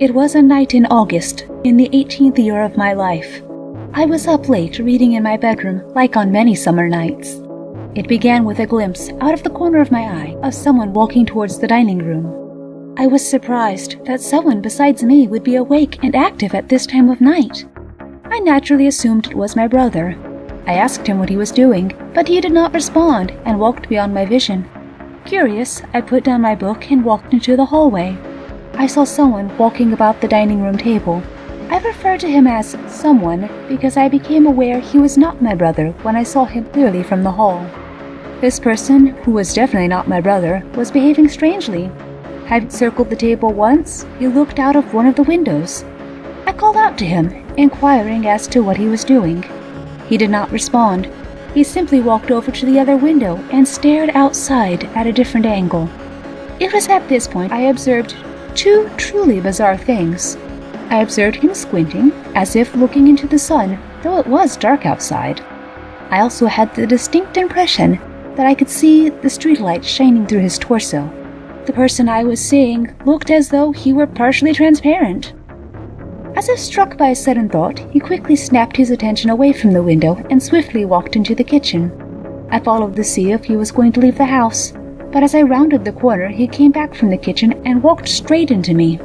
It was a night in August, in the 18th year of my life. I was up late reading in my bedroom, like on many summer nights. It began with a glimpse, out of the corner of my eye, of someone walking towards the dining room. I was surprised that someone besides me would be awake and active at this time of night. I naturally assumed it was my brother. I asked him what he was doing, but he did not respond and walked beyond my vision. Curious, I put down my book and walked into the hallway. I saw someone walking about the dining room table. I refer to him as someone because I became aware he was not my brother when I saw him clearly from the hall. This person, who was definitely not my brother, was behaving strangely. Having circled the table once, he looked out of one of the windows. I called out to him, inquiring as to what he was doing. He did not respond. He simply walked over to the other window and stared outside at a different angle. It was at this point I observed two truly bizarre things. I observed him squinting, as if looking into the sun, though it was dark outside. I also had the distinct impression that I could see the streetlight shining through his torso. The person I was seeing looked as though he were partially transparent. As if struck by a sudden thought, he quickly snapped his attention away from the window and swiftly walked into the kitchen. I followed to see if he was going to leave the house, but as I rounded the corner, he came back from the kitchen and walked straight into me.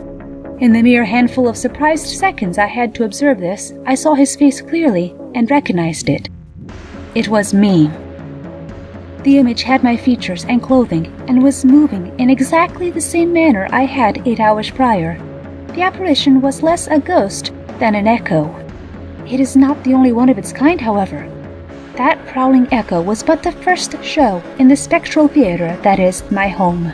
In the mere handful of surprised seconds I had to observe this, I saw his face clearly and recognized it. It was me. The image had my features and clothing and was moving in exactly the same manner I had eight hours prior. The apparition was less a ghost than an echo. It is not the only one of its kind, however. That prowling echo was but the first show in the spectral theater that is my home.